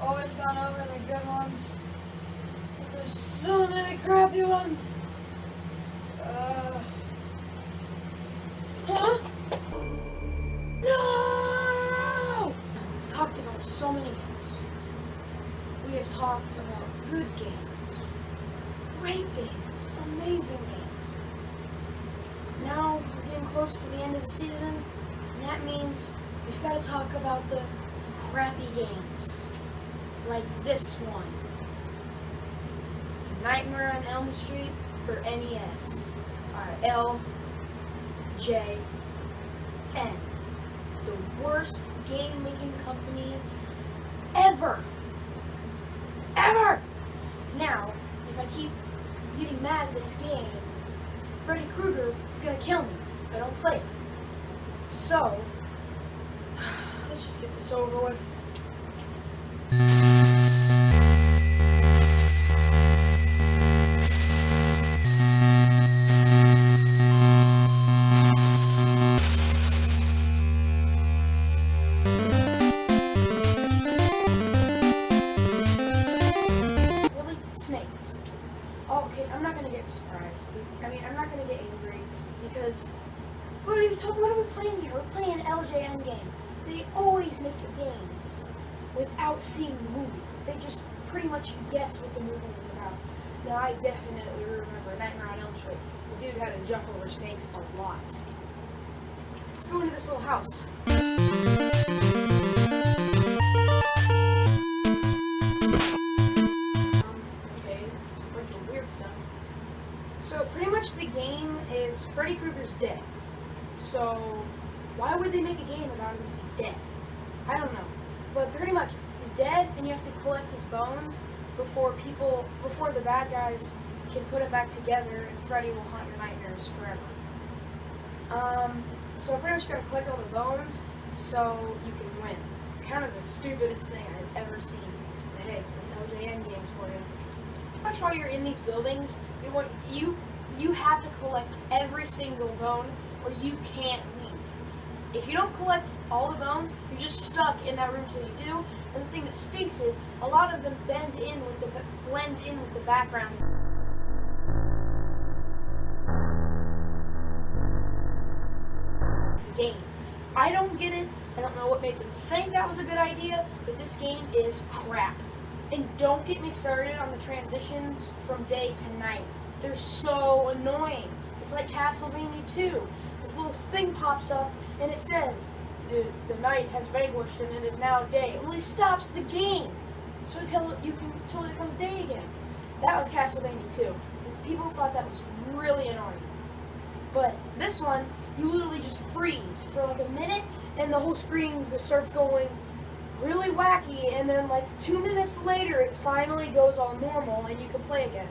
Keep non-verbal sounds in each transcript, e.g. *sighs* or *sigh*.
Always gone over the good ones. But there's so many crappy ones. Uh. Huh? No! We've talked about so many games. We have talked about good games, great games, amazing games. Now we're getting close to the end of the season, and that means we've got to talk about the crappy games like this one. Nightmare on Elm Street for NES. Uh, L J N. The worst game making company ever. Ever! Now, if I keep getting mad at this game, Freddy Krueger is gonna kill me if I don't play it. So, *sighs* let's just get this over with. I mean, I'm not gonna get angry because what are we talking? What are we playing here? We're playing an LJN game. They always make the games without seeing the movie. They just pretty much guess what the movie was about. Now, I definitely remember Nightmare on Elm Street. The dude had to jump over snakes a lot. Let's go into this little house. Freddy Krueger's dead. So why would they make a game about him if he's dead? I don't know. But pretty much he's dead and you have to collect his bones before people before the bad guys can put him back together and Freddy will haunt your nightmares forever. Um, so I'm pretty much going to collect all the bones so you can win. It's kind of the stupidest thing I've ever seen. But hey, that's LJN games for you. Pretty much while you're in these buildings, you want you you have to collect every single bone or you can't leave. If you don't collect all the bones, you're just stuck in that room till you do. And the thing that stinks is a lot of them bend in with the blend in with the background. game. I don't get it. I don't know what made them think that was a good idea, but this game is crap. And don't get me started on the transitions from day to night. They're so annoying. It's like Castlevania 2. This little thing pops up and it says, the, the night has vanquished and it is now day. It only stops the game. So until you can until it becomes day again. That was Castlevania 2. Because people thought that was really annoying. But this one, you literally just freeze for like a minute and the whole screen starts going really wacky and then like two minutes later it finally goes all normal and you can play again.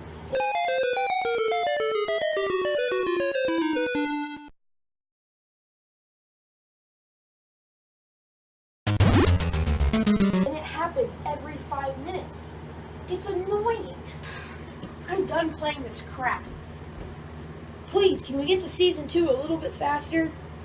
Happens every five minutes. It's annoying. I'm done playing this crap. Please, can we get to season two a little bit faster?